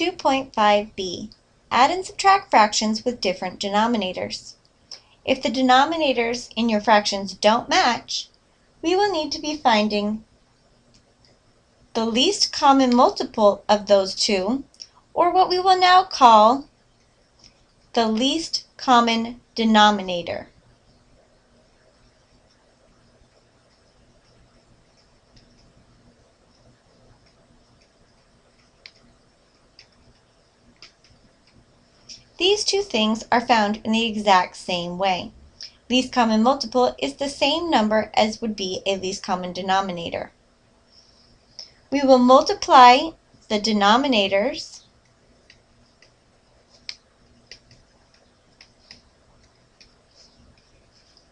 2.5b. Add and subtract fractions with different denominators. If the denominators in your fractions don't match, we will need to be finding the least common multiple of those two, or what we will now call the least common denominator. These two things are found in the exact same way. Least common multiple is the same number as would be a least common denominator. We will multiply the denominators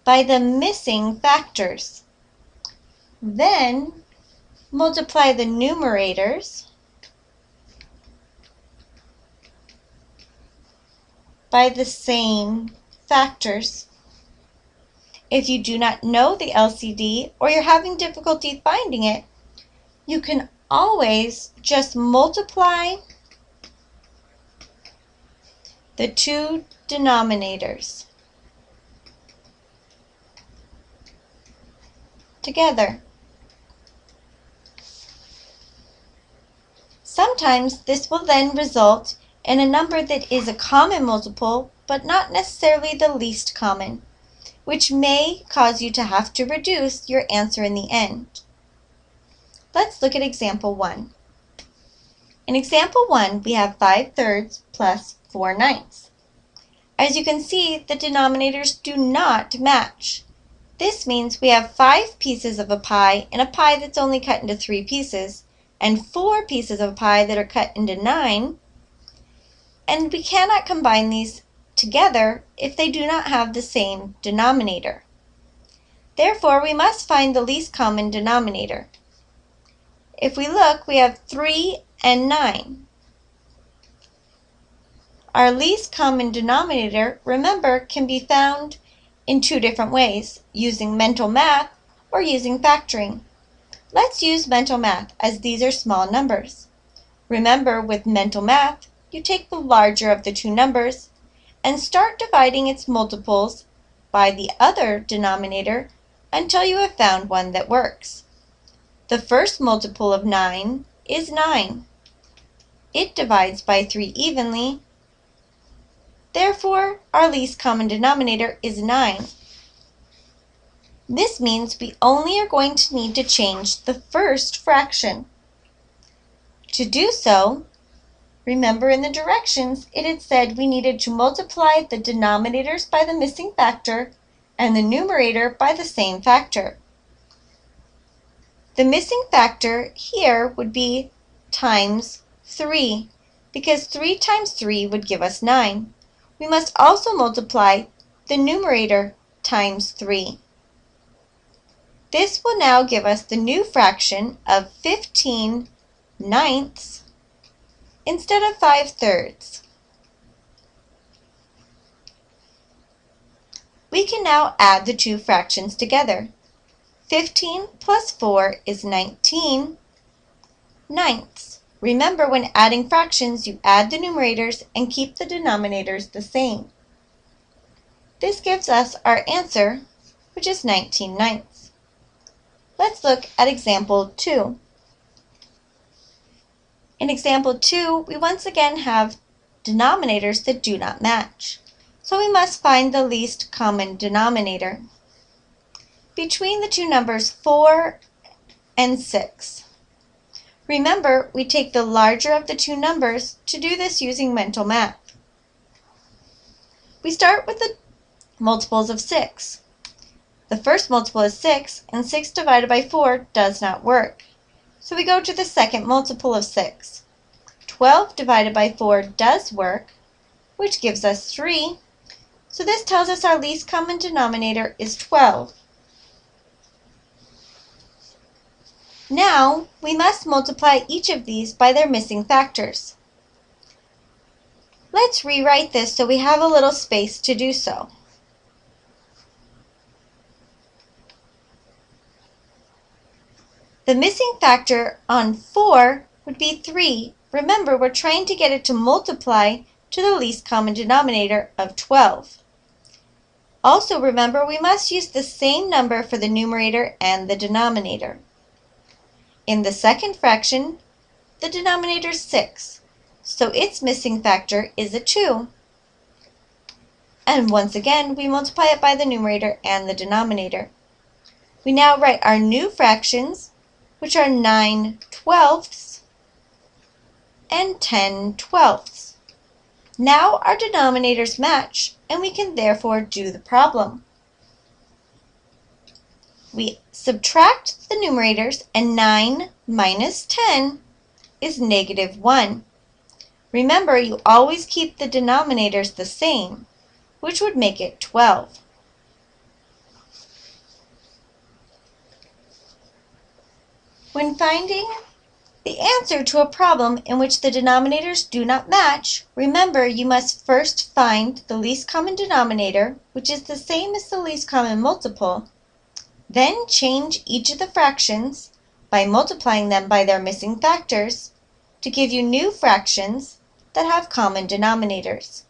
by the missing factors. Then multiply the numerators by the same factors. If you do not know the LCD or you're having difficulty finding it, you can always just multiply the two denominators together. Sometimes this will then result in a number that is a common multiple, but not necessarily the least common, which may cause you to have to reduce your answer in the end. Let's look at example 1. In example 1, we have 5 thirds plus 4 ninths. As you can see, the denominators do not match. This means we have 5 pieces of a pie in a pie that's only cut into 3 pieces, and 4 pieces of a pie that are cut into 9, and we cannot combine these together if they do not have the same denominator. Therefore, we must find the least common denominator. If we look, we have 3 and 9. Our least common denominator, remember, can be found in two different ways, using mental math or using factoring. Let's use mental math as these are small numbers. Remember, with mental math, you take the larger of the two numbers and start dividing its multiples by the other denominator until you have found one that works. The first multiple of 9 is 9. It divides by 3 evenly. Therefore, our least common denominator is 9. This means we only are going to need to change the first fraction. To do so, Remember in the directions, it had said we needed to multiply the denominators by the missing factor and the numerator by the same factor. The missing factor here would be times 3, because 3 times 3 would give us 9. We must also multiply the numerator times 3. This will now give us the new fraction of 15 ninths instead of 5 thirds. We can now add the two fractions together. 15 plus 4 is 19 ninths. Remember, when adding fractions, you add the numerators and keep the denominators the same. This gives us our answer, which is 19 ninths. Let's look at example 2. In example 2, we once again have denominators that do not match. So we must find the least common denominator. Between the two numbers 4 and 6. Remember, we take the larger of the two numbers to do this using mental math. We start with the multiples of 6. The first multiple is 6, and 6 divided by 4 does not work. So we go to the second multiple of 6. 12 divided by 4 does work, which gives us 3. So this tells us our least common denominator is 12. Now, we must multiply each of these by their missing factors. Let's rewrite this so we have a little space to do so. The missing factor on 4 would be 3 Remember, we're trying to get it to multiply to the least common denominator of 12. Also remember, we must use the same number for the numerator and the denominator. In the second fraction, the denominator is 6, so its missing factor is a 2. And once again, we multiply it by the numerator and the denominator. We now write our new fractions, which are 9 twelfths and 10 twelfths. Now our denominators match, and we can therefore do the problem. We subtract the numerators, and 9 minus 10 is negative 1. Remember, you always keep the denominators the same, which would make it 12. When finding the answer to a problem in which the denominators do not match, remember you must first find the least common denominator, which is the same as the least common multiple, then change each of the fractions by multiplying them by their missing factors to give you new fractions that have common denominators.